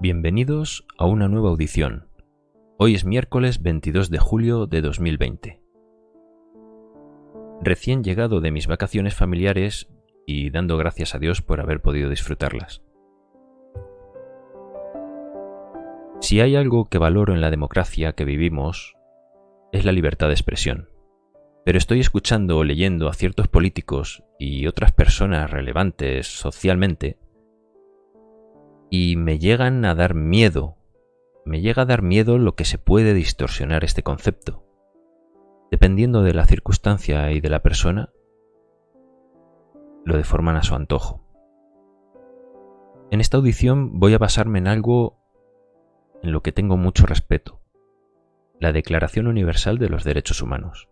Bienvenidos a una nueva audición. Hoy es miércoles 22 de julio de 2020. Recién llegado de mis vacaciones familiares y dando gracias a Dios por haber podido disfrutarlas. Si hay algo que valoro en la democracia que vivimos, es la libertad de expresión. Pero estoy escuchando o leyendo a ciertos políticos y otras personas relevantes socialmente y me llegan a dar miedo. Me llega a dar miedo lo que se puede distorsionar este concepto. Dependiendo de la circunstancia y de la persona, lo deforman a su antojo. En esta audición voy a basarme en algo en lo que tengo mucho respeto, la Declaración Universal de los Derechos Humanos.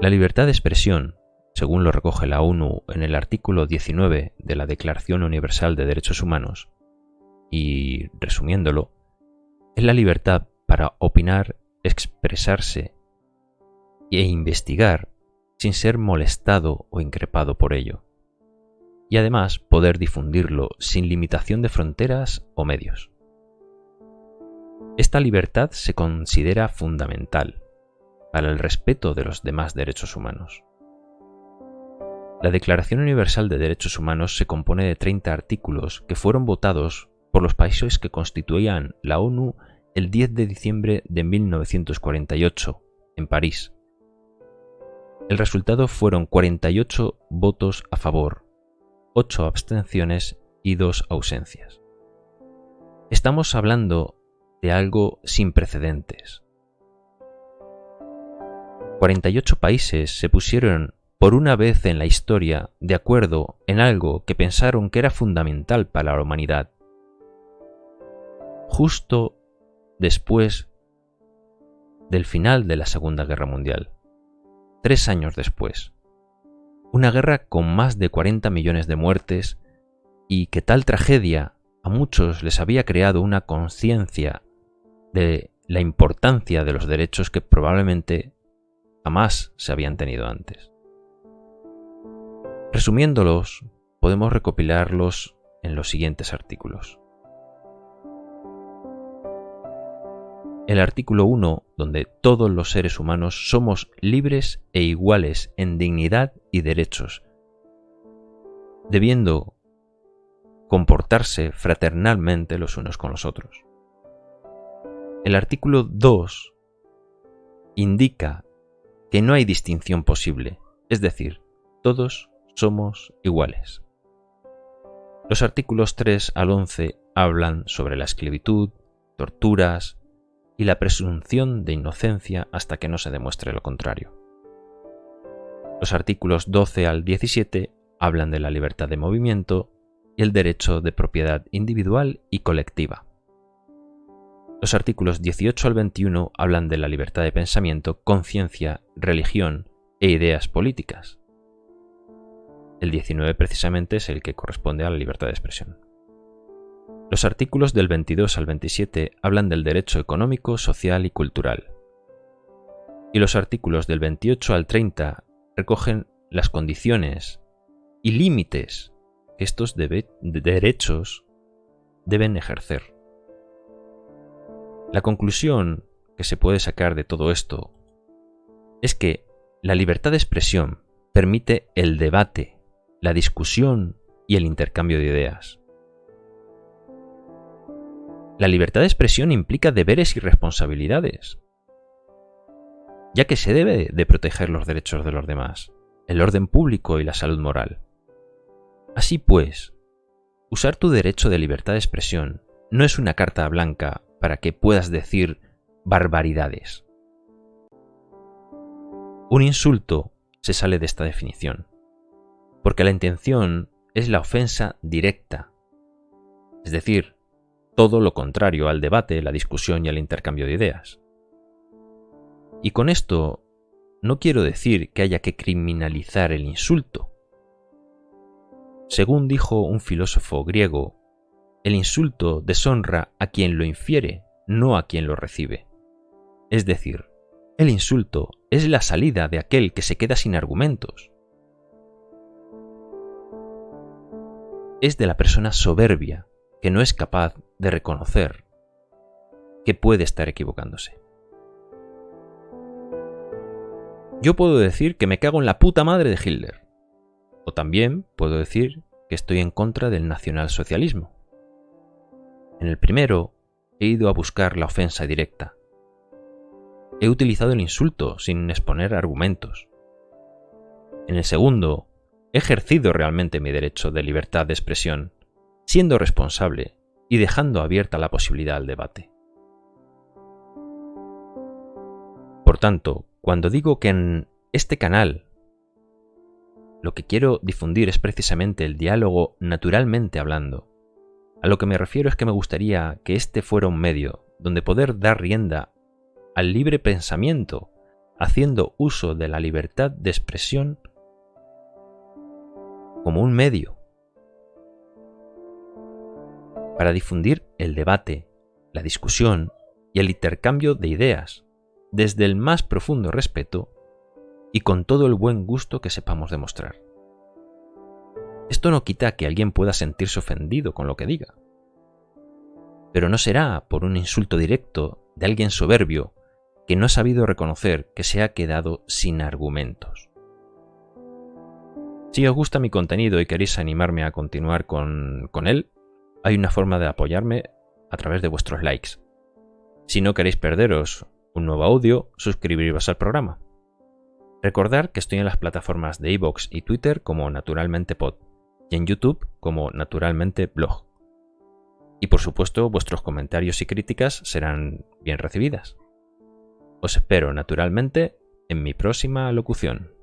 La libertad de expresión según lo recoge la ONU en el artículo 19 de la Declaración Universal de Derechos Humanos, y resumiéndolo, es la libertad para opinar, expresarse e investigar sin ser molestado o increpado por ello, y además poder difundirlo sin limitación de fronteras o medios. Esta libertad se considera fundamental para el respeto de los demás derechos humanos. La Declaración Universal de Derechos Humanos se compone de 30 artículos que fueron votados por los países que constituían la ONU el 10 de diciembre de 1948, en París. El resultado fueron 48 votos a favor, 8 abstenciones y 2 ausencias. Estamos hablando de algo sin precedentes. 48 países se pusieron por una vez en la historia de acuerdo en algo que pensaron que era fundamental para la humanidad. Justo después del final de la Segunda Guerra Mundial. Tres años después. Una guerra con más de 40 millones de muertes y que tal tragedia a muchos les había creado una conciencia de la importancia de los derechos que probablemente jamás se habían tenido antes. Resumiéndolos, podemos recopilarlos en los siguientes artículos. El artículo 1, donde todos los seres humanos somos libres e iguales en dignidad y derechos, debiendo comportarse fraternalmente los unos con los otros. El artículo 2 indica que no hay distinción posible, es decir, todos somos iguales. Los artículos 3 al 11 hablan sobre la esclavitud, torturas y la presunción de inocencia hasta que no se demuestre lo contrario. Los artículos 12 al 17 hablan de la libertad de movimiento y el derecho de propiedad individual y colectiva. Los artículos 18 al 21 hablan de la libertad de pensamiento, conciencia, religión e ideas políticas. El 19 precisamente es el que corresponde a la libertad de expresión. Los artículos del 22 al 27 hablan del derecho económico, social y cultural. Y los artículos del 28 al 30 recogen las condiciones y límites que estos derechos deben ejercer. La conclusión que se puede sacar de todo esto es que la libertad de expresión permite el debate la discusión y el intercambio de ideas. La libertad de expresión implica deberes y responsabilidades, ya que se debe de proteger los derechos de los demás, el orden público y la salud moral. Así pues, usar tu derecho de libertad de expresión no es una carta blanca para que puedas decir barbaridades. Un insulto se sale de esta definición porque la intención es la ofensa directa, es decir, todo lo contrario al debate, la discusión y al intercambio de ideas. Y con esto no quiero decir que haya que criminalizar el insulto. Según dijo un filósofo griego, el insulto deshonra a quien lo infiere, no a quien lo recibe. Es decir, el insulto es la salida de aquel que se queda sin argumentos, es de la persona soberbia que no es capaz de reconocer que puede estar equivocándose. Yo puedo decir que me cago en la puta madre de Hitler. O también puedo decir que estoy en contra del nacionalsocialismo. En el primero, he ido a buscar la ofensa directa. He utilizado el insulto sin exponer argumentos. En el segundo, he ejercido realmente mi derecho de libertad de expresión, siendo responsable y dejando abierta la posibilidad al debate. Por tanto, cuando digo que en este canal lo que quiero difundir es precisamente el diálogo naturalmente hablando, a lo que me refiero es que me gustaría que este fuera un medio donde poder dar rienda al libre pensamiento, haciendo uso de la libertad de expresión como un medio para difundir el debate, la discusión y el intercambio de ideas, desde el más profundo respeto y con todo el buen gusto que sepamos demostrar. Esto no quita que alguien pueda sentirse ofendido con lo que diga. Pero no será por un insulto directo de alguien soberbio que no ha sabido reconocer que se ha quedado sin argumentos. Si os gusta mi contenido y queréis animarme a continuar con, él, hay una forma de apoyarme a través de vuestros likes. Si no queréis perderos un nuevo audio, suscribiros al programa. Recordar que estoy en las plataformas de iVoox y Twitter como Naturalmente Pod y en YouTube como Naturalmente Blog. Y por supuesto vuestros comentarios y críticas serán bien recibidas. Os espero naturalmente en mi próxima locución.